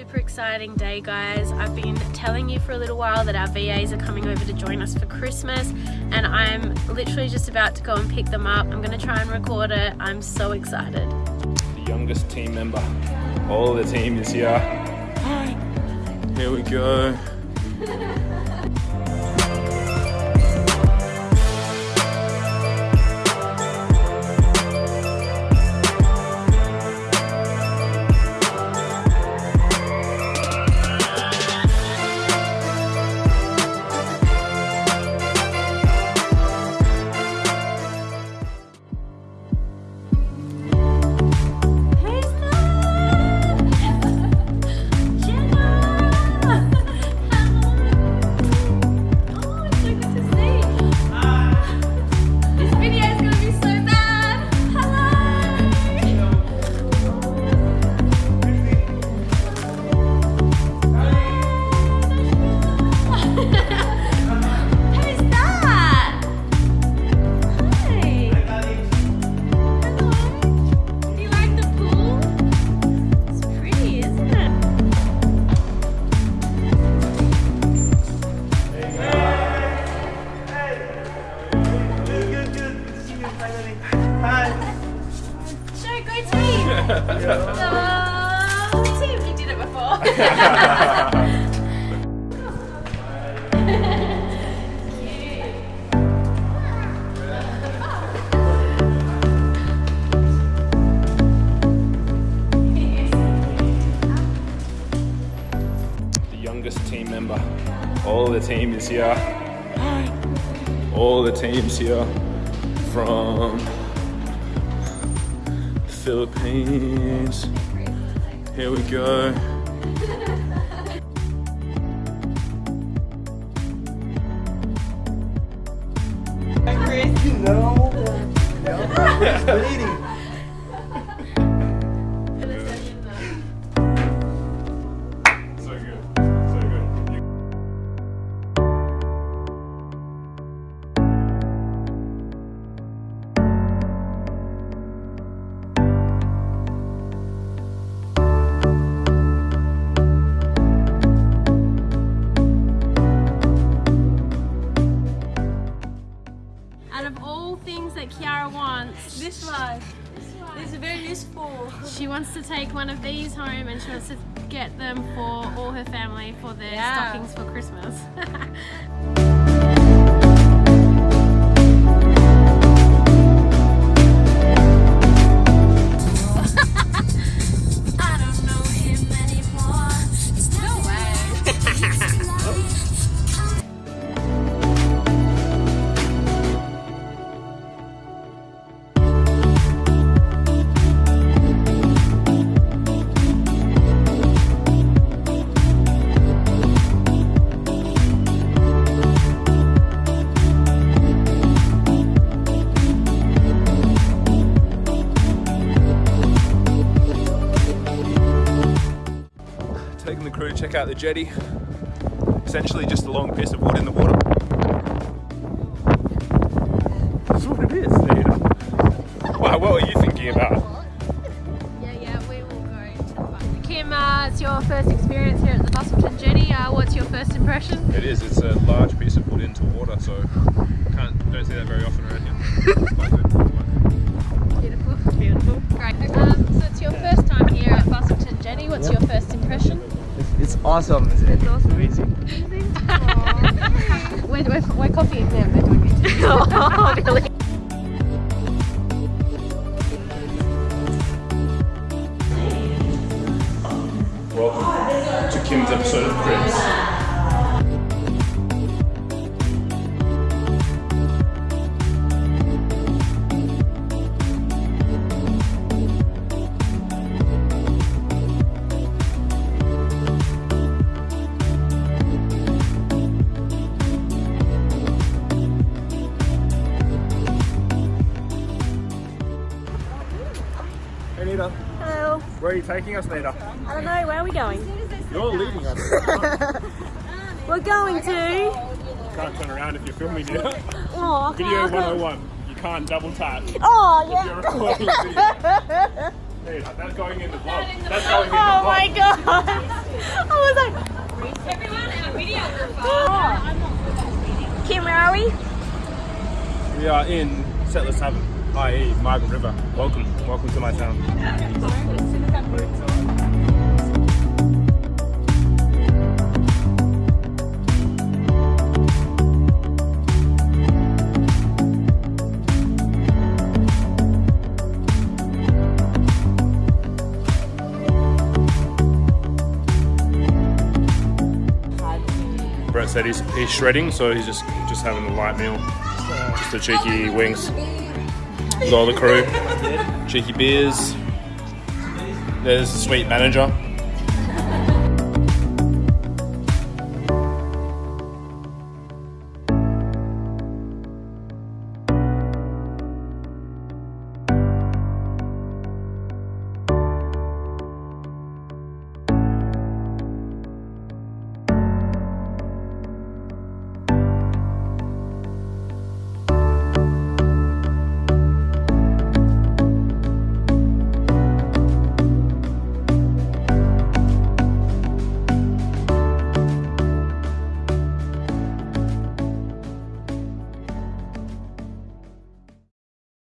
super exciting day guys. I've been telling you for a little while that our VAs are coming over to join us for Christmas and I'm literally just about to go and pick them up. I'm going to try and record it. I'm so excited. The youngest team member. All the team is here. Here we go. team, you did it before. The youngest team member. All the team is here. All the teams here from the Philippines. Here we go. You know. Yeah. Bleeding. Of all things that Kiara wants, This one. This is very useful. she wants to take one of these home and she wants to get them for all her family for their Yeah. stockings for Christmas. Check out the jetty. Essentially just a long piece of wood in the water. That's what it is, Nita. Wow, what were you thinking about? yeah, yeah, we will go to the fun. Kim, uh, it's your first experience here at the Busselton Jetty. Uh, what's your first impression? It is, it's a large piece of wood into water, so can't don't see that very often around here. Quite good, quite. Beautiful. Beautiful. Great. Um, so it's your first time here at Busselton Jetty. What's your first impression? It's awesome. It's, it's awesome. amazing. we're, we're, we're copying them. They're doing it. oh, really? Welcome to Kim's episode of Cribs. Where are you taking us, Nita? I don't know, where are we going? You're leading us. We're going to. can't turn around if you're filming Nita. Oh, Video 101. You can't double tap. Oh, You're yeah. recording video. Hey, that's going in the vlog. That's going in the Oh my god. I was like. Kim, where are we? We are in Settlers Haven, i.e. Margaret River. Welcome, welcome to my town. Said he's, he's shredding, so he's just just having a light meal, just a cheeky wings. With all the crew, cheeky beers. There's the sweet manager.